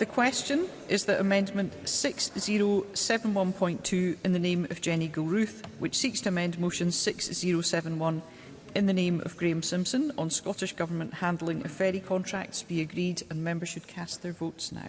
The question is that Amendment 6071.2 in the name of Jenny Gilruth, which seeks to amend Motion 6071 in the name of Graeme Simpson on Scottish Government handling of ferry contracts, be agreed and members should cast their votes now.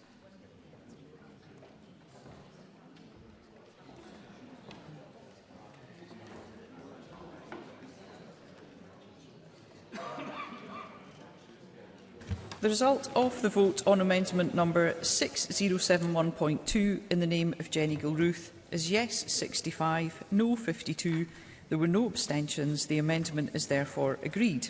The result of the vote on amendment number 6071.2 in the name of Jenny Gilruth is yes 65, no 52. There were no abstentions. The amendment is therefore agreed.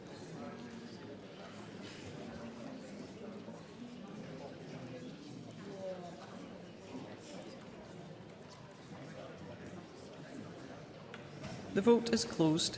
The vote is closed.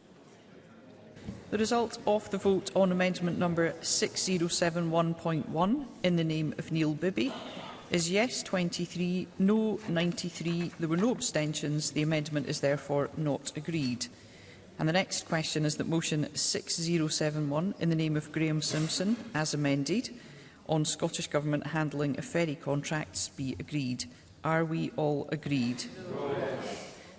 The result of the vote on amendment number 6071.1 in the name of Neil Bibby is yes 23, no 93. There were no abstentions. The amendment is therefore not agreed. And the next question is that motion 6071 in the name of Graham Simpson, as amended, on Scottish Government handling of ferry contracts be agreed. Are we all agreed? No.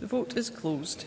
The vote is closed.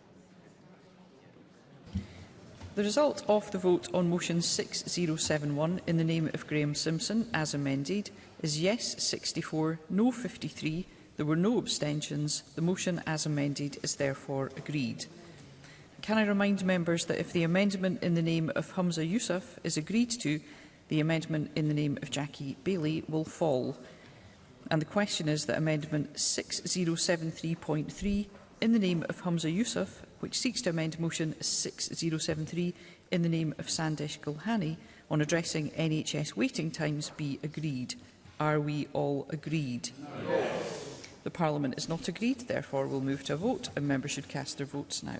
The result of the vote on motion 6071 in the name of Graham Simpson, as amended, is yes 64, no 53. There were no abstentions. The motion as amended is therefore agreed. Can I remind members that if the amendment in the name of Humza Yusuf is agreed to, the amendment in the name of Jackie Bailey will fall. And the question is that amendment 6073.3 in the name of Humza Yusuf which seeks to amend Motion 6073 in the name of Sandesh Gulhani on addressing NHS waiting times be agreed. Are we all agreed? Yes. The Parliament is not agreed, therefore we'll move to a vote and members should cast their votes now.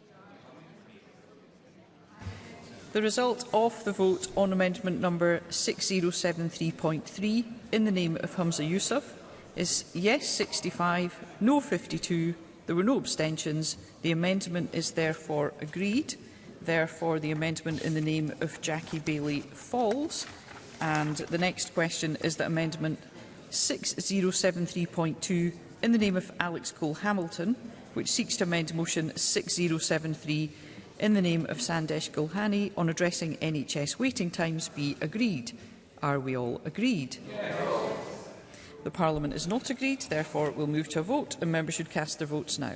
The result of the vote on amendment number 6073.3 in the name of Hamza Yusuf is yes 65, no 52. There were no abstentions. The amendment is therefore agreed. Therefore, the amendment in the name of Jackie Bailey falls. And the next question is that amendment 6073.2 in the name of Alex Cole Hamilton, which seeks to amend motion 6073 in the name of Sandesh Gulhani on addressing NHS waiting times be agreed? Are we all agreed? Yes. The Parliament is not agreed, therefore we'll move to a vote and members should cast their votes now.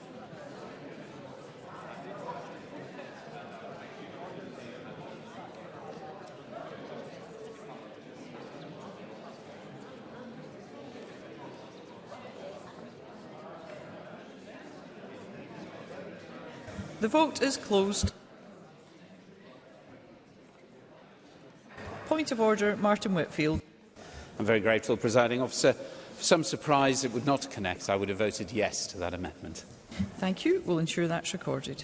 The vote is closed. Point of order, Martin Whitfield. I'm very grateful, presiding officer. For some surprise, it would not connect. I would have voted yes to that amendment. Thank you. We'll ensure that's recorded.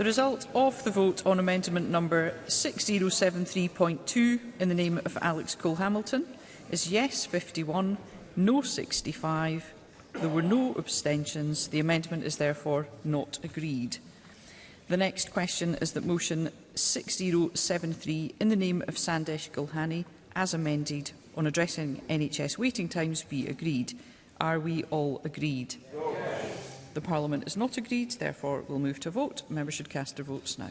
The result of the vote on amendment number 6073.2 in the name of Alex Cole-Hamilton is yes 51, no 65. There were no abstentions. The amendment is therefore not agreed. The next question is that motion 6073 in the name of Sandesh Gulhani as amended on addressing NHS waiting times be agreed. Are we all agreed? No the Parliament is not agreed. Therefore, we'll move to vote. Members should cast their votes now.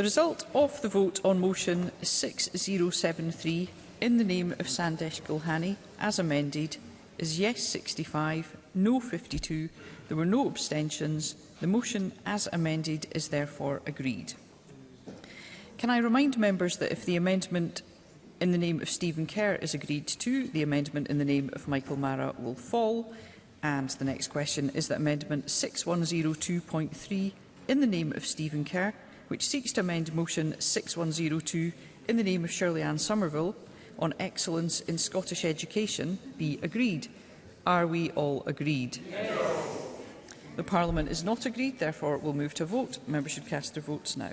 The result of the vote on motion 6073 in the name of Sandesh Gulhani, as amended, is yes 65, no 52. There were no abstentions. The motion as amended is therefore agreed. Can I remind members that if the amendment in the name of Stephen Kerr is agreed to, the amendment in the name of Michael Mara will fall. And the next question is that Amendment 6102.3 in the name of Stephen Kerr, which seeks to amend Motion 6102 in the name of Shirley Ann Somerville on excellence in Scottish education, be agreed. Are we all agreed? Yes. The Parliament is not agreed, therefore will move to vote. Members should cast their votes now.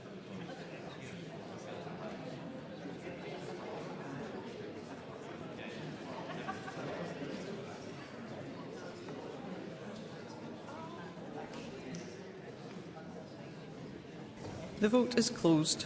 The vote is closed.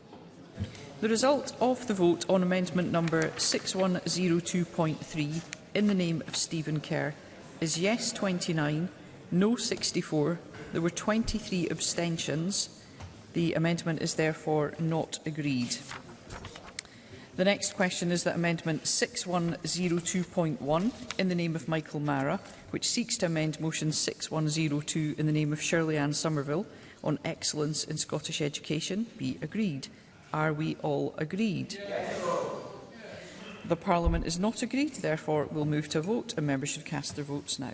The result of the vote on amendment number 6102.3 in the name of Stephen Kerr is yes 29, no 64. There were 23 abstentions. The amendment is therefore not agreed. The next question is that Amendment 6102.1 in the name of Michael Mara, which seeks to amend Motion 6102 in the name of Shirley Ann Somerville on excellence in Scottish education, be agreed. Are we all agreed? Yes. The Parliament is not agreed, therefore we'll move to a vote and members should cast their votes now.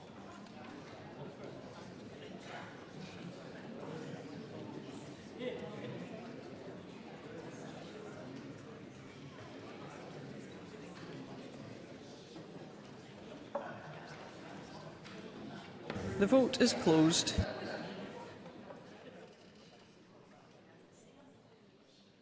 The vote is closed.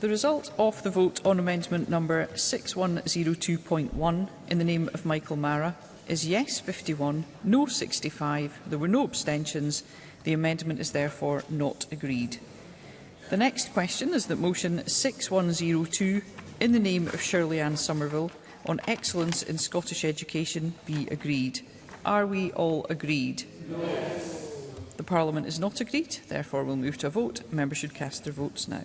The result of the vote on amendment number 6102.1 in the name of Michael Mara is yes 51, no 65. There were no abstentions. The amendment is therefore not agreed. The next question is that motion 6102 in the name of Shirley Ann Somerville on excellence in Scottish education be agreed. Are we all agreed? Yes. The Parliament is not agreed, therefore we'll move to a vote. Members should cast their votes now.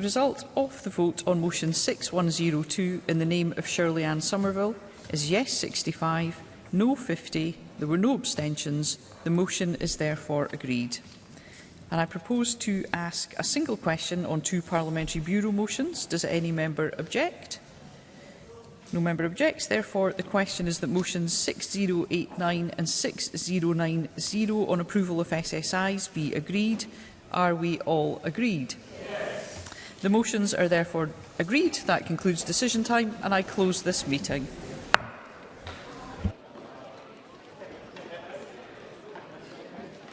result of the vote on motion 6102 in the name of Shirley Ann Somerville is yes 65, no 50, there were no abstentions. The motion is therefore agreed. And I propose to ask a single question on two parliamentary bureau motions. Does any member object? No member objects. Therefore, the question is that motions 6089 and 6090 on approval of SSIs be agreed. Are we all agreed? Yes. The motions are therefore agreed. That concludes decision time and I close this meeting.